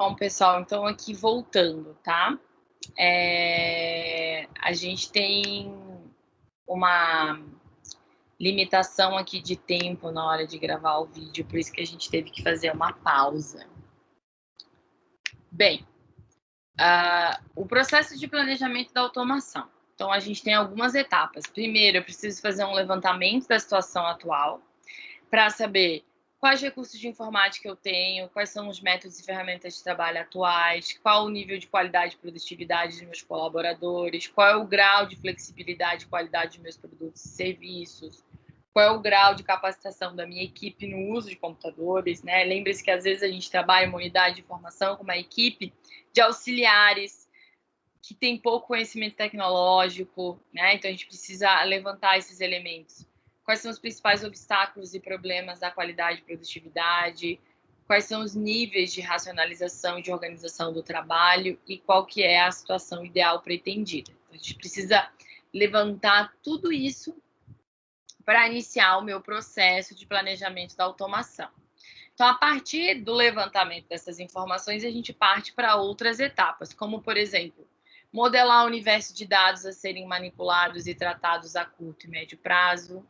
Bom, pessoal, então aqui voltando, tá? É, a gente tem uma limitação aqui de tempo na hora de gravar o vídeo, por isso que a gente teve que fazer uma pausa. Bem, uh, o processo de planejamento da automação. Então, a gente tem algumas etapas. Primeiro, eu preciso fazer um levantamento da situação atual para saber quais recursos de informática eu tenho, quais são os métodos e ferramentas de trabalho atuais, qual o nível de qualidade e produtividade dos meus colaboradores, qual é o grau de flexibilidade e qualidade dos meus produtos e serviços, qual é o grau de capacitação da minha equipe no uso de computadores, né? Lembre-se que às vezes a gente trabalha em uma unidade de formação com uma equipe de auxiliares que tem pouco conhecimento tecnológico, né? Então a gente precisa levantar esses elementos. Quais são os principais obstáculos e problemas da qualidade e produtividade? Quais são os níveis de racionalização e de organização do trabalho e qual que é a situação ideal pretendida? Então, a gente precisa levantar tudo isso para iniciar o meu processo de planejamento da automação. Então, a partir do levantamento dessas informações, a gente parte para outras etapas, como, por exemplo, modelar o universo de dados a serem manipulados e tratados a curto e médio prazo?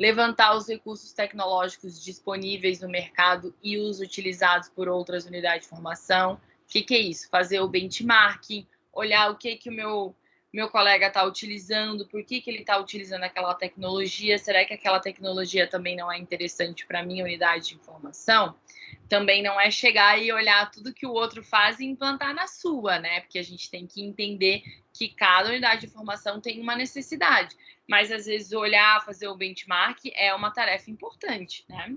Levantar os recursos tecnológicos disponíveis no mercado e os utilizados por outras unidades de formação. O que, que é isso? Fazer o benchmarking, olhar o que, que o meu meu colega está utilizando, por que, que ele está utilizando aquela tecnologia, será que aquela tecnologia também não é interessante para a minha unidade de informação? Também não é chegar e olhar tudo que o outro faz e implantar na sua, né? Porque a gente tem que entender que cada unidade de informação tem uma necessidade, mas às vezes olhar, fazer o benchmark é uma tarefa importante, né?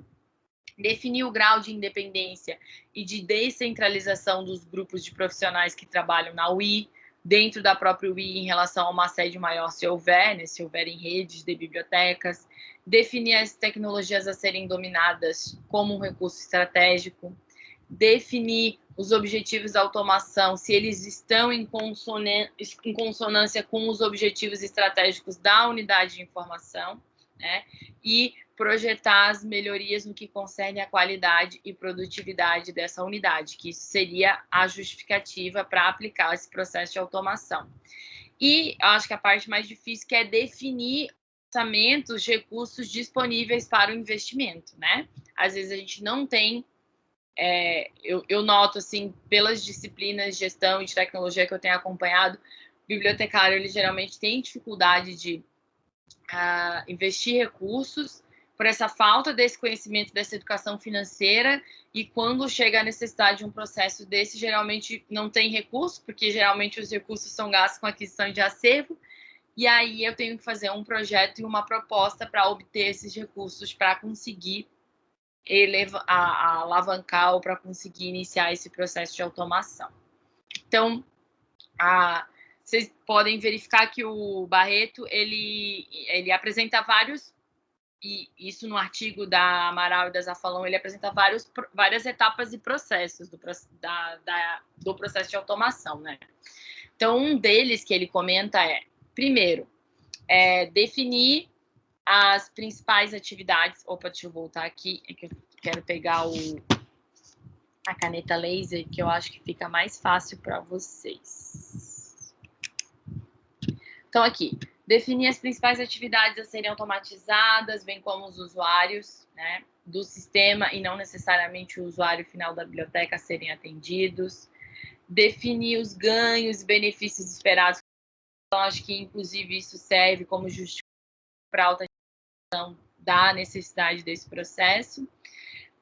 Definir o grau de independência e de descentralização dos grupos de profissionais que trabalham na UI, dentro da própria UI em relação a uma sede maior, se houver, né, se houver em redes de bibliotecas, definir as tecnologias a serem dominadas como um recurso estratégico, definir os objetivos da automação, se eles estão em, em consonância com os objetivos estratégicos da unidade de informação, né? E projetar as melhorias no que concerne a qualidade e produtividade dessa unidade, que seria a justificativa para aplicar esse processo de automação. E acho que a parte mais difícil que é definir orçamentos, recursos disponíveis para o investimento, né? Às vezes a gente não tem, é, eu, eu noto assim, pelas disciplinas de gestão e de tecnologia que eu tenho acompanhado, o bibliotecário ele geralmente tem dificuldade de uh, investir recursos por essa falta desse conhecimento dessa educação financeira e quando chega a necessidade de um processo desse, geralmente não tem recurso, porque geralmente os recursos são gastos com aquisição de acervo, e aí eu tenho que fazer um projeto e uma proposta para obter esses recursos para conseguir elevar, a, a alavancar ou para conseguir iniciar esse processo de automação. Então, a, vocês podem verificar que o Barreto ele, ele apresenta vários e isso no artigo da Amaral e da Zafalão, ele apresenta vários, várias etapas e processos do, da, da, do processo de automação, né? Então, um deles que ele comenta é, primeiro, é definir as principais atividades. Opa, deixa eu voltar aqui, é que eu quero pegar o, a caneta laser, que eu acho que fica mais fácil para vocês. Então, aqui, Definir as principais atividades a serem automatizadas, bem como os usuários né, do sistema e não necessariamente o usuário final da biblioteca a serem atendidos. Definir os ganhos e benefícios esperados. Então, acho que, inclusive, isso serve como justificação para alta da necessidade desse processo.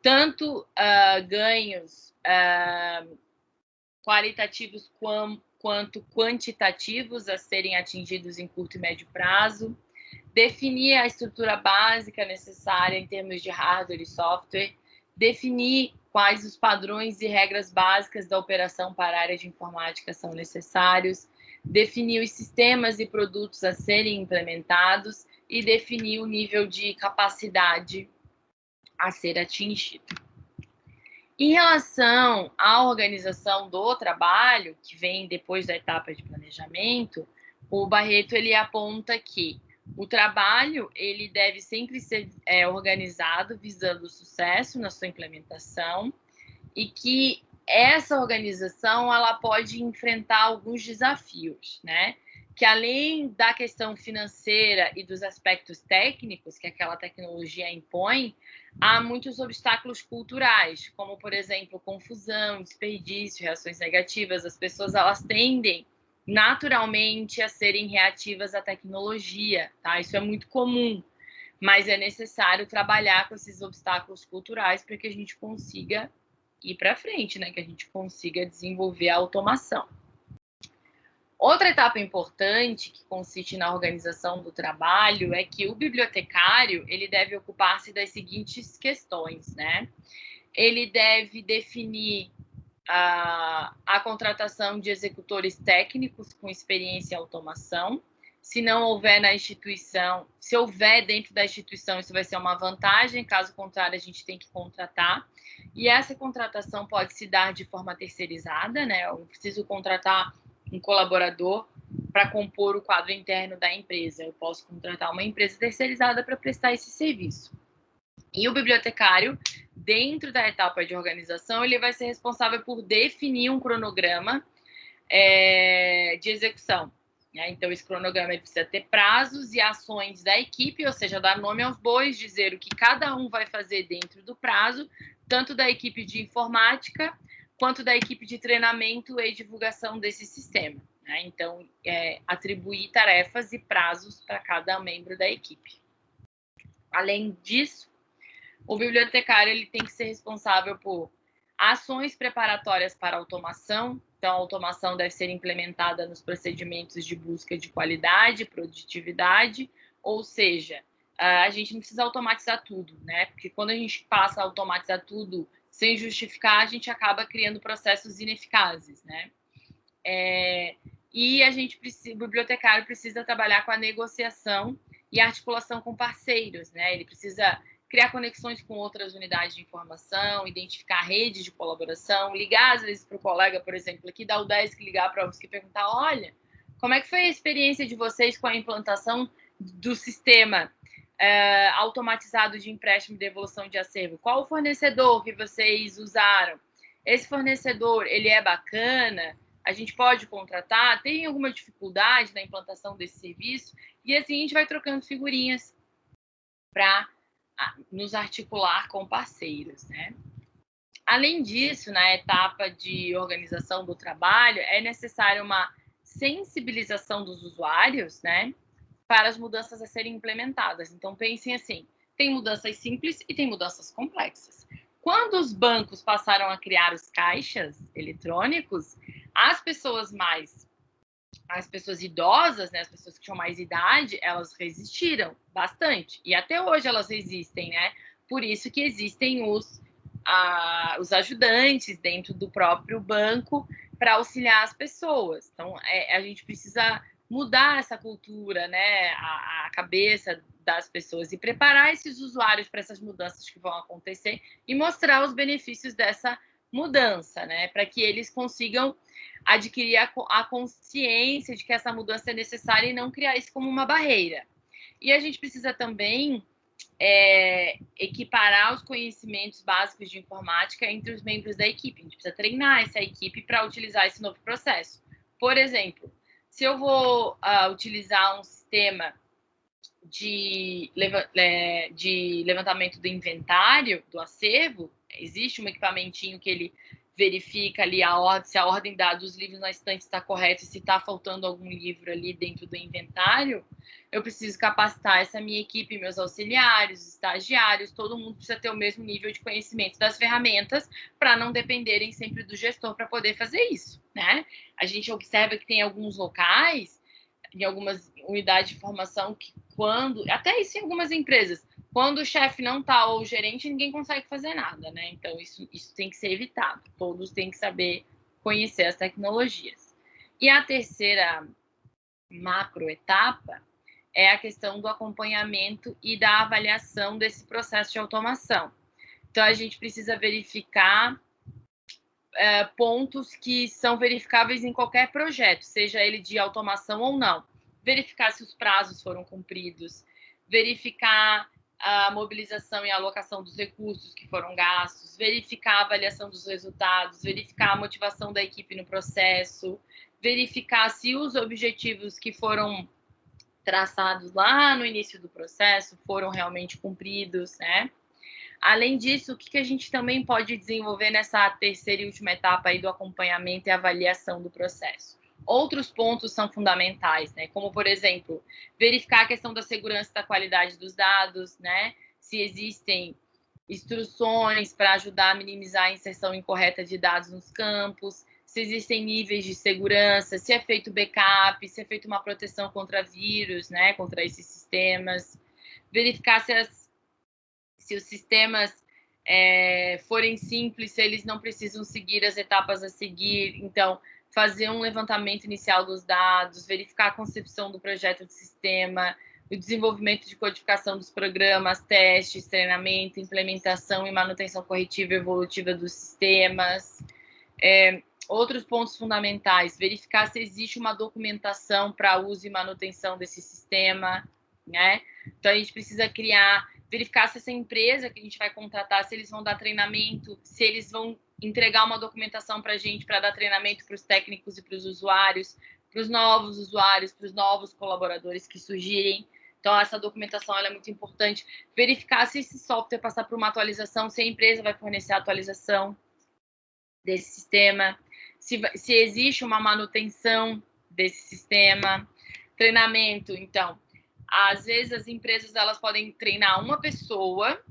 Tanto uh, ganhos uh, qualitativos como quanto quantitativos a serem atingidos em curto e médio prazo, definir a estrutura básica necessária em termos de hardware e software, definir quais os padrões e regras básicas da operação para a área de informática são necessários, definir os sistemas e produtos a serem implementados e definir o nível de capacidade a ser atingido. Em relação à organização do trabalho, que vem depois da etapa de planejamento, o Barreto ele aponta que o trabalho ele deve sempre ser é, organizado visando o sucesso na sua implementação e que essa organização ela pode enfrentar alguns desafios, né? Que além da questão financeira e dos aspectos técnicos que aquela tecnologia impõe, há muitos obstáculos culturais, como por exemplo confusão, desperdício, reações negativas. As pessoas elas tendem naturalmente a serem reativas à tecnologia, tá? Isso é muito comum, mas é necessário trabalhar com esses obstáculos culturais para que a gente consiga ir para frente, né? Que a gente consiga desenvolver a automação. Outra etapa importante que consiste na organização do trabalho é que o bibliotecário ele deve ocupar-se das seguintes questões, né? Ele deve definir a, a contratação de executores técnicos com experiência em automação. Se não houver na instituição, se houver dentro da instituição, isso vai ser uma vantagem, caso contrário, a gente tem que contratar. E essa contratação pode se dar de forma terceirizada, né? Eu preciso contratar um colaborador para compor o quadro interno da empresa. Eu posso contratar uma empresa terceirizada para prestar esse serviço. E o bibliotecário, dentro da etapa de organização, ele vai ser responsável por definir um cronograma é, de execução. Né? Então, esse cronograma precisa ter prazos e ações da equipe, ou seja, dar nome aos bois, dizer o que cada um vai fazer dentro do prazo, tanto da equipe de informática quanto da equipe de treinamento e divulgação desse sistema. Né? Então, é, atribuir tarefas e prazos para cada membro da equipe. Além disso, o bibliotecário ele tem que ser responsável por ações preparatórias para automação. Então, a automação deve ser implementada nos procedimentos de busca de qualidade, produtividade, ou seja, a gente não precisa automatizar tudo, né? Porque quando a gente passa a automatizar tudo sem justificar, a gente acaba criando processos ineficazes, né? É, e a gente precisa, o bibliotecário precisa trabalhar com a negociação e articulação com parceiros, né? Ele precisa criar conexões com outras unidades de informação, identificar redes de colaboração, ligar às vezes para o colega, por exemplo, aqui da UDESC, ligar para a UFSC e perguntar, olha, como é que foi a experiência de vocês com a implantação do sistema é, automatizado de empréstimo e devolução de acervo? Qual o fornecedor que vocês usaram? Esse fornecedor, ele é bacana? A gente pode contratar? Tem alguma dificuldade na implantação desse serviço? E assim a gente vai trocando figurinhas para nos articular com parceiros, né? Além disso, na etapa de organização do trabalho, é necessária uma sensibilização dos usuários, né, para as mudanças a serem implementadas. Então, pensem assim: tem mudanças simples e tem mudanças complexas. Quando os bancos passaram a criar os caixas eletrônicos, as pessoas mais as pessoas idosas, né, as pessoas que tinham mais idade, elas resistiram bastante. E até hoje elas resistem, né? Por isso que existem os, a, os ajudantes dentro do próprio banco para auxiliar as pessoas. Então, é, a gente precisa mudar essa cultura, né? A, a cabeça das pessoas e preparar esses usuários para essas mudanças que vão acontecer e mostrar os benefícios dessa mudança, né? Para que eles consigam adquirir a, a, consciência de que essa mudança é necessária e não criar isso como uma barreira. E a gente precisa também é, equiparar os conhecimentos básicos de informática entre os membros da equipe. A gente precisa treinar essa equipe para utilizar esse novo processo. Por exemplo, se eu vou uh, utilizar um sistema de, é, de levantamento do inventário, do acervo, existe um equipamentinho que ele verifica ali a ordem, se a ordem dada dos livros na estante está correta se está faltando algum livro ali dentro do inventário, eu preciso capacitar essa minha equipe, meus auxiliares, estagiários, todo mundo precisa ter o mesmo nível de conhecimento das ferramentas para não dependerem sempre do gestor para poder fazer isso, né? A gente observa que tem alguns locais, em algumas unidades de formação, que quando, até isso em algumas empresas, quando o chefe não está ou o gerente, ninguém consegue fazer nada, né? Então, isso, isso tem que ser evitado. Todos têm que saber conhecer as tecnologias. E a terceira macro etapa é a questão do acompanhamento e da avaliação desse processo de automação. Então, a gente precisa verificar é, pontos que são verificáveis em qualquer projeto, seja ele de automação ou não. Verificar se os prazos foram cumpridos, verificar a mobilização e alocação dos recursos que foram gastos, verificar a avaliação dos resultados, verificar a motivação da equipe no processo, verificar se os objetivos que foram traçados lá no início do processo foram realmente cumpridos, né? Além disso, o que a gente também pode desenvolver nessa terceira e última etapa aí do acompanhamento e avaliação do processo? Outros pontos são fundamentais, né? Como, por exemplo, verificar a questão da segurança da qualidade dos dados, né? Se existem instruções para ajudar a minimizar a inserção incorreta de dados nos campos, se existem níveis de segurança, se é feito backup, se é feita uma proteção contra vírus, né, contra esses sistemas, verificar se, as, se os sistemas é, forem simples, se eles não precisam seguir as etapas a seguir, então fazer um levantamento inicial dos dados, verificar a concepção do projeto de sistema, o desenvolvimento de codificação dos programas, testes, treinamento, implementação e manutenção corretiva e evolutiva dos sistemas, é, outros pontos fundamentais, verificar se existe uma documentação para uso e manutenção desse sistema, né? Então, a gente precisa criar, verificar se essa empresa que a gente vai contratar, se eles vão dar treinamento, se eles vão entregar uma documentação para a gente para dar treinamento para os técnicos e para os usuários, para os novos usuários, para os novos colaboradores que surgirem. Então, essa documentação é muito importante. Verificar se esse software passar por uma atualização, se a empresa vai fornecer a atualização desse sistema se, se existe uma manutenção desse sistema, treinamento, então, às vezes as empresas elas podem treinar uma pessoa,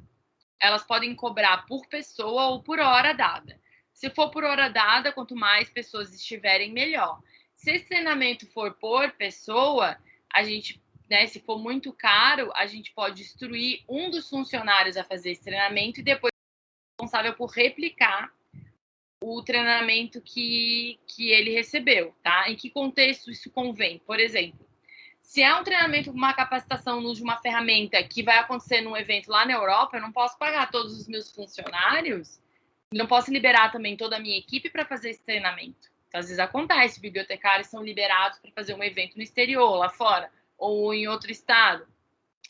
elas podem cobrar por pessoa ou por hora dada. Se for por hora dada, quanto mais pessoas estiverem, melhor. Se esse treinamento for por pessoa, a gente, né, se for muito caro, a gente pode instruir um dos funcionários a fazer esse treinamento e depois responsável por replicar o treinamento que, que ele recebeu, tá? Em que contexto isso convém? Por exemplo, se é um treinamento, uma capacitação de uma ferramenta que vai acontecer num evento lá na Europa, eu não posso pagar todos os meus funcionários, não posso liberar também toda a minha equipe para fazer esse treinamento. Então, às vezes acontece, bibliotecários são liberados para fazer um evento no exterior, lá fora, ou em outro estado.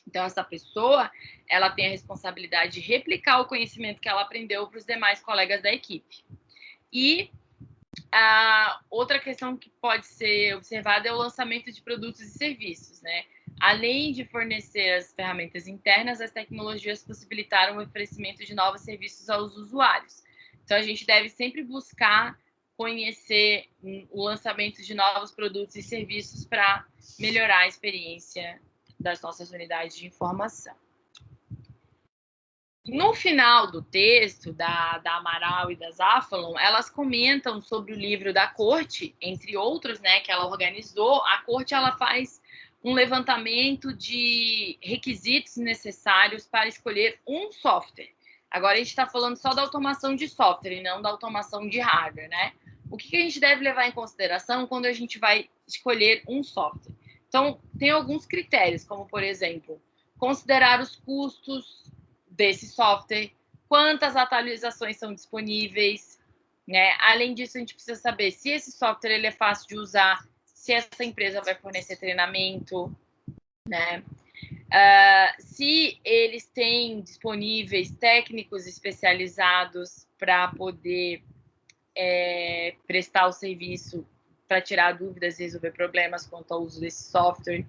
Então, essa pessoa, ela tem a responsabilidade de replicar o conhecimento que ela aprendeu para os demais colegas da equipe. E a outra questão que pode ser observada é o lançamento de produtos e serviços, né? Além de fornecer as ferramentas internas, as tecnologias possibilitaram o oferecimento de novos serviços aos usuários. Então, a gente deve sempre buscar conhecer o lançamento de novos produtos e serviços para melhorar a experiência das nossas unidades de informação. No final do texto da, da Amaral e da Zafalon, elas comentam sobre o livro da corte, entre outros, né, que ela organizou. A corte ela faz um levantamento de requisitos necessários para escolher um software. Agora a gente está falando só da automação de software e não da automação de hardware, né? O que a gente deve levar em consideração quando a gente vai escolher um software? Então, tem alguns critérios, como por exemplo, considerar os custos desse software, quantas atualizações são disponíveis, né? Além disso, a gente precisa saber se esse software ele é fácil de usar, se essa empresa vai fornecer treinamento, né? Uh, se eles têm disponíveis técnicos especializados para poder é, prestar o serviço para tirar dúvidas e resolver problemas quanto ao uso desse software.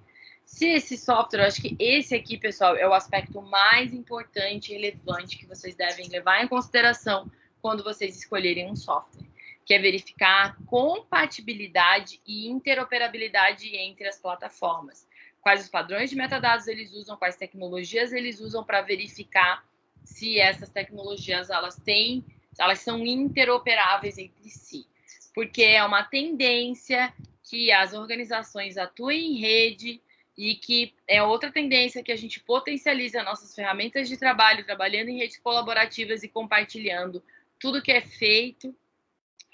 Se esse software, eu acho que esse aqui, pessoal, é o aspecto mais importante e relevante que vocês devem levar em consideração quando vocês escolherem um software, que é verificar compatibilidade e interoperabilidade entre as plataformas. Quais os padrões de metadados eles usam, quais tecnologias eles usam para verificar se essas tecnologias elas têm, elas são interoperáveis entre si. Porque é uma tendência que as organizações atuem em rede, e que é outra tendência que a gente potencializa nossas ferramentas de trabalho, trabalhando em redes colaborativas e compartilhando tudo que é feito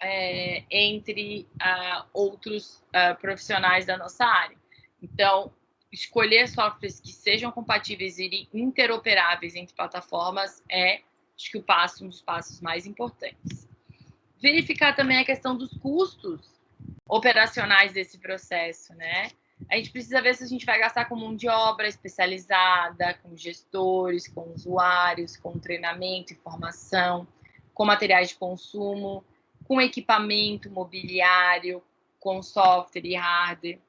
é, entre uh, outros uh, profissionais da nossa área. Então, escolher softwares que sejam compatíveis e interoperáveis entre plataformas é, acho que o passo, um dos passos mais importantes. Verificar também a questão dos custos operacionais desse processo, né? a gente precisa ver se a gente vai gastar com mão de obra especializada, com gestores, com usuários, com treinamento, informação, com materiais de consumo, com equipamento mobiliário, com software e hardware.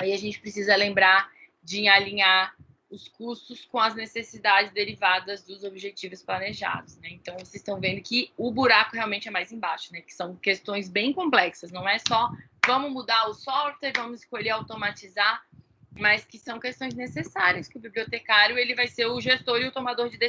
Aí a gente precisa lembrar de alinhar os custos com as necessidades derivadas dos objetivos planejados, né? Então, vocês estão vendo que o buraco realmente é mais embaixo, né? Que são questões bem complexas, não é só vamos mudar o software, vamos escolher automatizar, mas que são questões necessárias, que o bibliotecário ele vai ser o gestor e o tomador de decisão